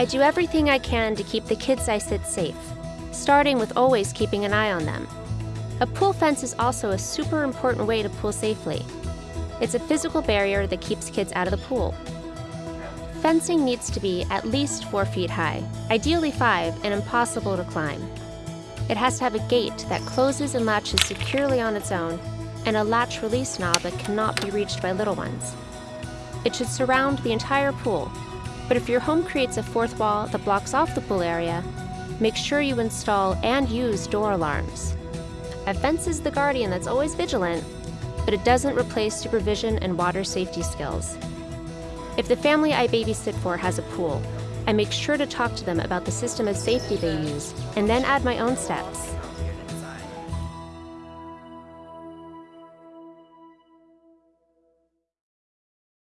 I do everything I can to keep the kids I sit safe, starting with always keeping an eye on them. A pool fence is also a super important way to pool safely. It's a physical barrier that keeps kids out of the pool. Fencing needs to be at least four feet high, ideally five, and impossible to climb. It has to have a gate that closes and latches securely on its own, and a latch release knob that cannot be reached by little ones. It should surround the entire pool, but if your home creates a fourth wall that blocks off the pool area, make sure you install and use door alarms. A fence is the guardian that's always vigilant, but it doesn't replace supervision and water safety skills. If the family I babysit for has a pool, I make sure to talk to them about the system of safety they use and then add my own steps.